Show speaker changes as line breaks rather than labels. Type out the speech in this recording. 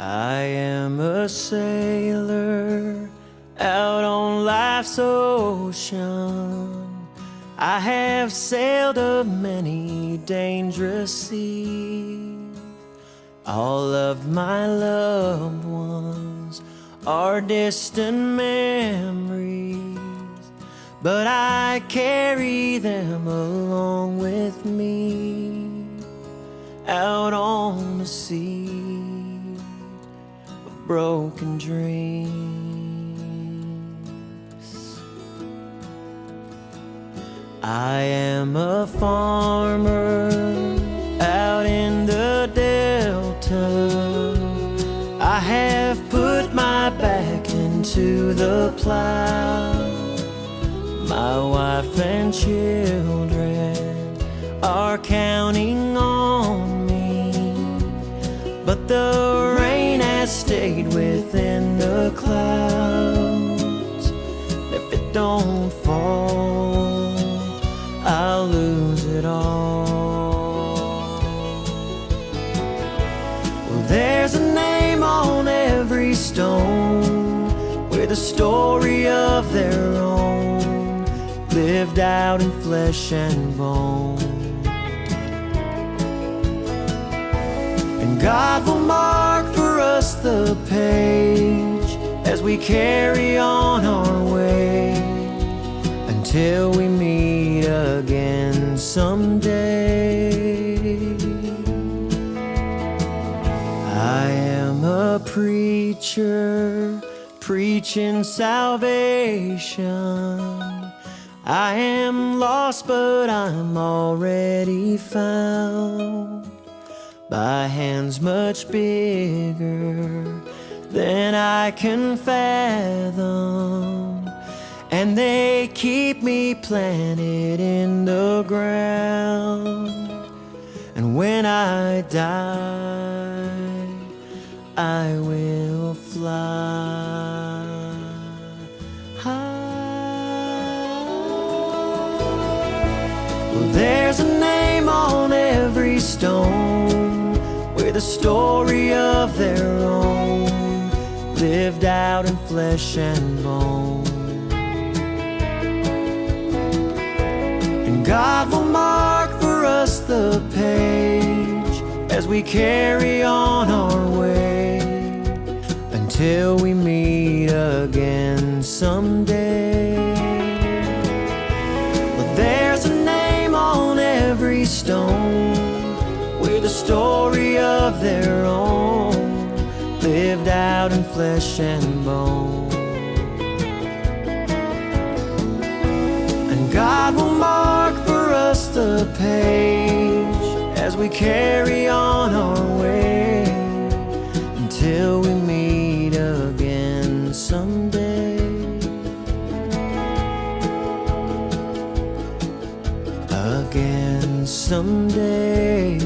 I am a sailor out on life's ocean. I have sailed a many dangerous seas. All of my loved ones are distant memories, but I carry them along with me out on the sea broken dreams. I am a farmer out in the delta. I have put my back into the plow. My wife and children are counting stayed within the clouds. If it don't fall, I'll lose it all. Well, there's a name on every stone with a story of their own, lived out in flesh and bone. And God will page as we carry on our way until we meet again someday. I am a preacher preaching salvation. I am lost, but I'm already found by hands much bigger than I can fathom. And they keep me planted in the ground. And when I die, I will fly. high. Well, a story of their own, lived out in flesh and bone. And God will mark for us the page as we carry on our way until we meet again someday. But there's a name on every stone a story of their own, lived out in flesh and bone. And God will mark for us the page as we carry on our way until we meet again someday. Again someday.